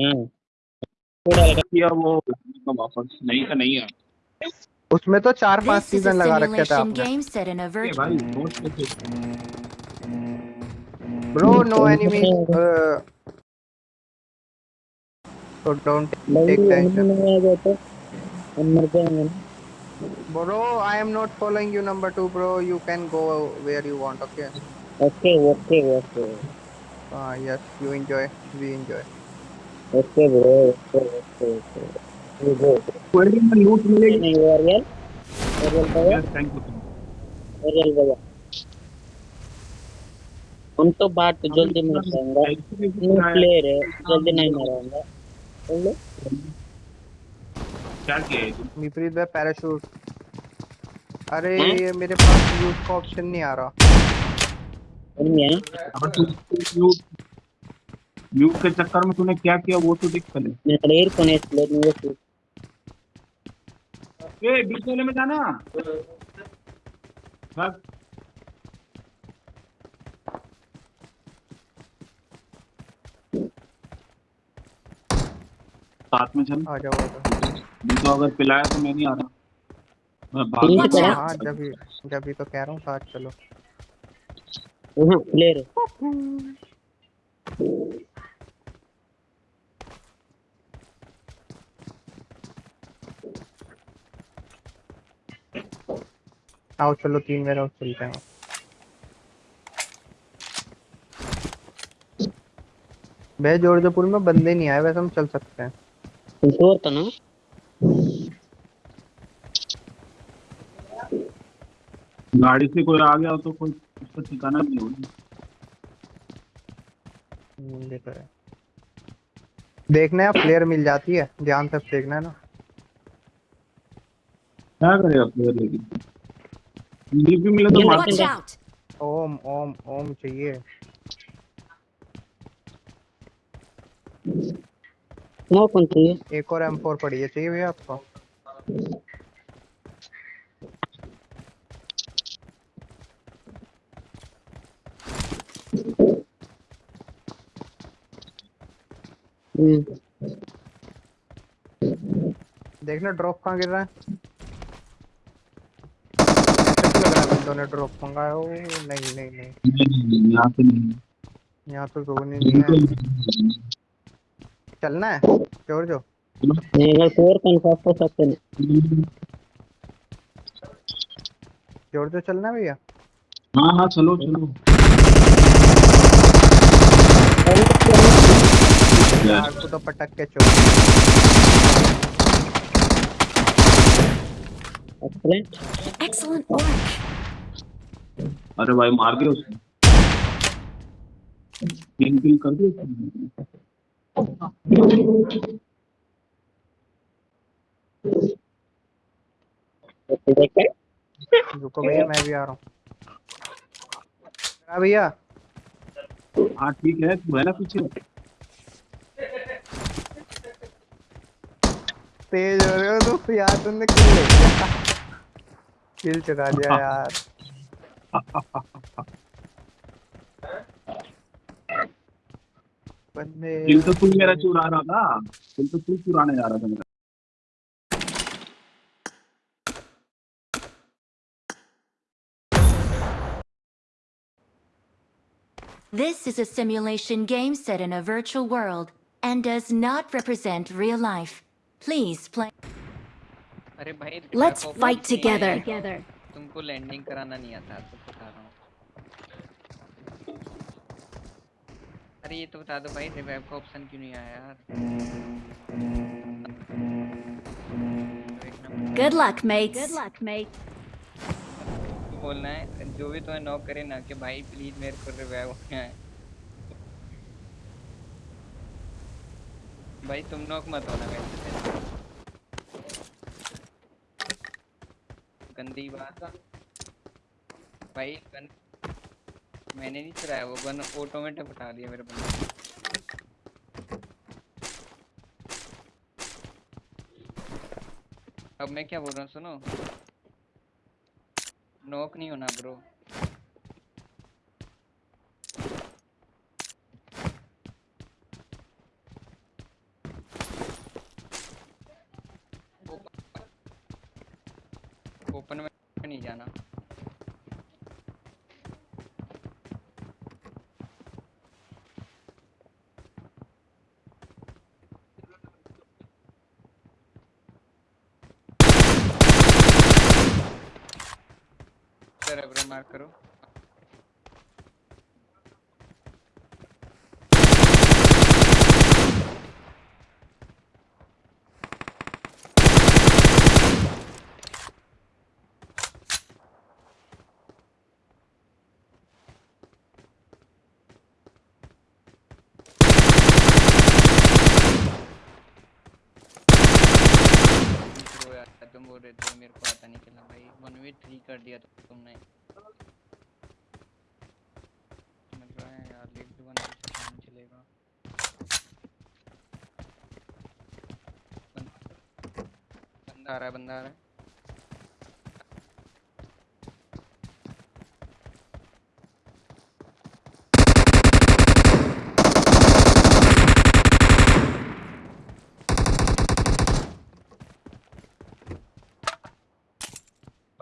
हाँ थोड़ा लगा किया वो तो वापस नहीं का नहीं है उसमें तो चार पाँच सीज़न लगा रखे थे आपने. भाई bro no enemy so don't भाई take tension नहीं आ गया तो हम मर जाएँगे ना bro i am not following you number 2 bro you can go where you want okay okay okay okay uh, yes you enjoy we enjoy okay bro okay okay okay. Go query में लूट मिलेगी। नहीं वो real real भैया? Yes thank you real भैया? हम तो बात जल्दी मर जाएँगे न्यू प्लेयर है। जल्दी नहीं मराऊँगा बोलो क्या किया है? विपरीत में पैराशूट अरे ये मेरे पास यूज़ का ऑप्शन नहीं आ रहा। और मैं अब तू म्यूट म्यूट के चक्कर में तूने क्या किया? वो तो देख पहले। मेरा एयर फ़ोन है प्लेट में वो ए बीच वाले में जाना। भाग। साथ में चल। आ जाओ नहीं तो अगर पिलाया तो मैं नहीं आ रहा। मैं भाग हाँ। हाँ, जब भी जब भी तो कह रहा हूँ साथ चलो। ओहो प्लेयर आओ चलो तीन मेरा उस चलते हैं। बे जोड़जपुर में बंदे नहीं आए वैसे हम चल सकते हैं। और तो ना। गाड़ी से कोई आ गया तो कोई उसका ठिकाना नहीं होगा। हम्म, देखना है प्लेयर मिल जाती है। ध्यान से देखना है ना। क्या करेगा प्लेयर लेकिन डीपी मिले तो मारूँगा ओम ओम ओम चाहिए। नो कौन चाहिए एक और M4 पड़ी है चाहिए भैया आपको? Hmm. देखना ड्रॉप कहाँ गिर रहा है? बंदों ने ड्रॉप मंगाया हो नहीं नहीं नहीं। यहाँ पे नहीं यहाँ तो रोने नहीं है। चलना है? ज़ोर जो। नहीं अगर कोर कंफर्म हो सकते हैं। ज़ोर जो चलना भैया? हाँ हाँ चलो चलो। यार तो पटक के चोर। Excellent. Excellent work. अरे भाई मार दिया उसने। तीन किल कर दिया उसने। रुको भैया मैं भी आ रहा हूँ। भैया। हाँ ठीक है तू है ना पीछे? तेज हो रहे हो तो यार तुमने किल किल चुरा दिया यार। बंदे किल तो तू मेरा चुरा रहा था किल तो तू चुराने जा रहा था मेरा This is a simulation game set in a virtual world and does not represent real life. Please play. अरे भाई Let's revive fight option नहीं together. तुमको लैंडिंग कराना नहीं आता तो बता रहा हूँ अरे ये तो बता दो भाई रिवाइव का ऑप्शन क्यों नहीं आया यार Good luck, mates. Good luck, mates. बोलना है जो भी तुम्हें नॉक करे ना कि भाई प्लीज़ मेरे को रिवाइव होना है भाई तुम नॉक मत होना वैसे गंदी बात भाई, गन मैंने नहीं चलाया, वो गन ऑटोमेटिक उठा दिया मेरे बंदे अब मैं क्या बोल रहा हूँ, सुनो। नोक नहीं होना ब्रो में नहीं जाना सर ब्रो मार्क करो तुम बोल रहे थे मेरे को आता नहीं खेलना भाई थ्री कर दिया तो तुमने। चलेगा। आ रहा है बंदा आ रहा है।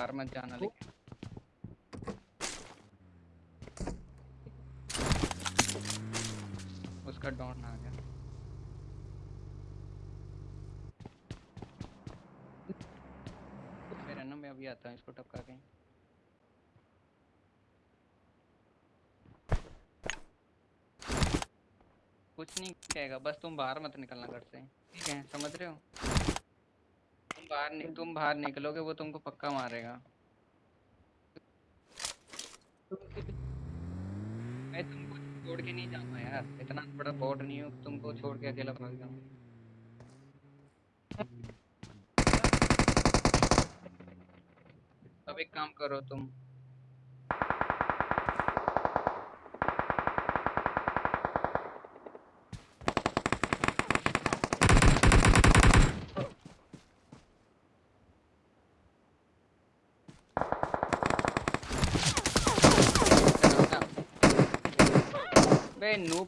बाहर मत जाना लेकिन उसका डॉन आ गया। मेरा ना मैं अभी आता हूँ इसको टपका के। कुछ नहीं कहेगा बस तुम बाहर मत निकलना घर से। ठीक है समझ रहे हो? बाहर नहीं तुम बाहर निकलोगे, वो तुमको पक्का मारेगा। मैं तुमको छोड़ के नहीं जाऊँगा यार, इतना बड़ा बोर्ड नहीं हूँ, तुमको छोड़ के अकेला भाग जाऊँगा। अब एक काम करो तुम है यार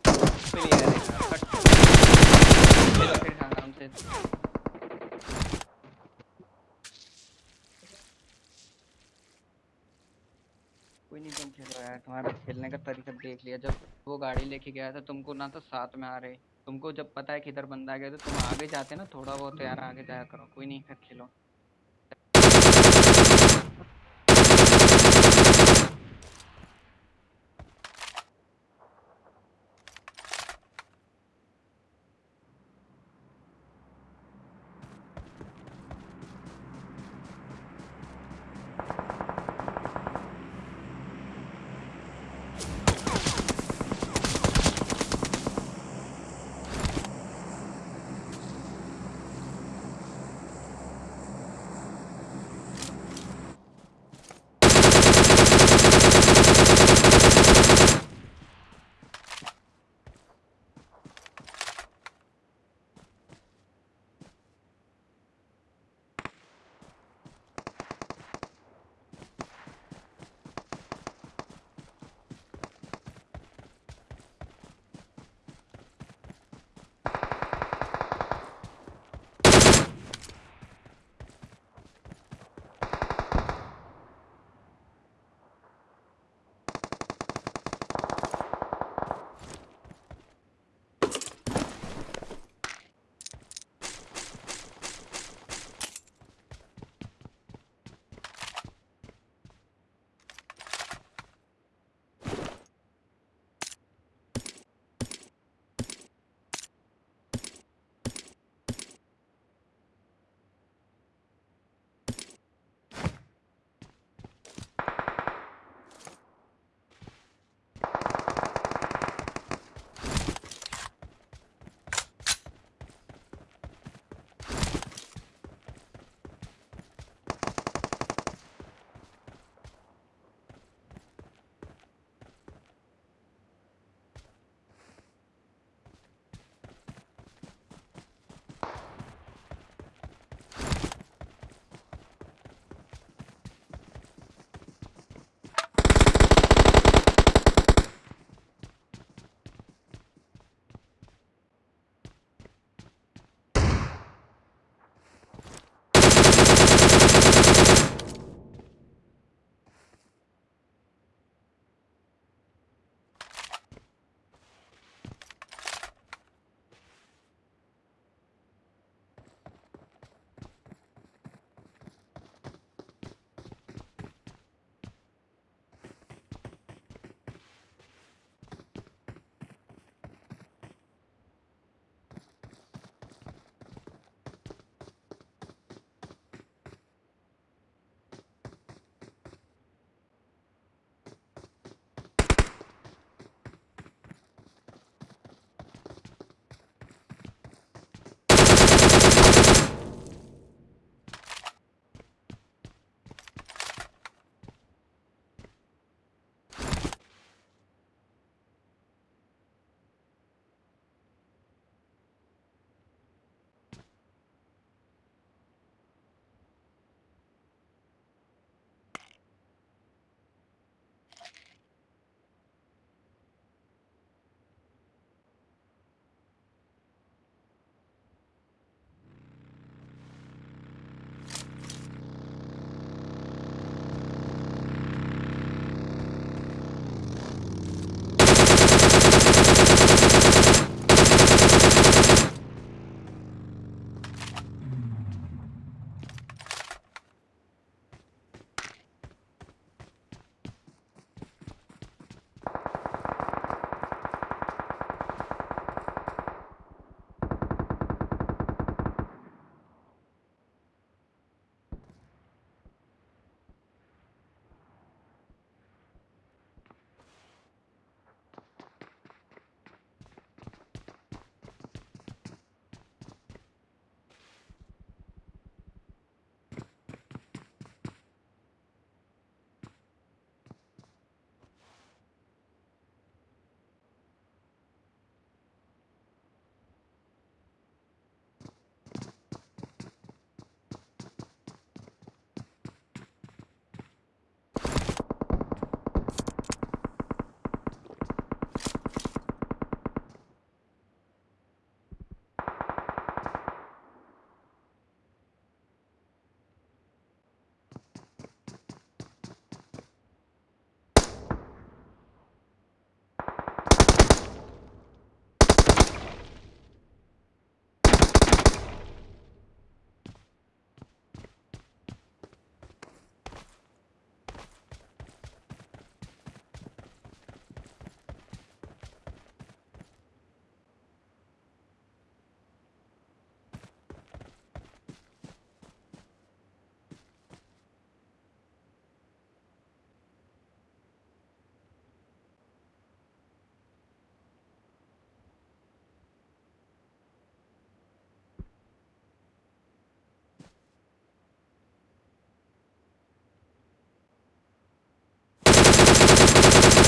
कट फिर से कोई नहीं, तुम खेलो तुम्हारा खेलने का तरीका देख लिया। जब वो गाड़ी लेके गया था, तुमको ना तो साथ में आ रहे। तुमको जब पता है कि इधर बंदा गया तो तुम आगे जाते ना थोड़ा बहुत यार आगे जाया करो। कोई नहीं, फिर खेलो।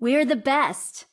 We're the best.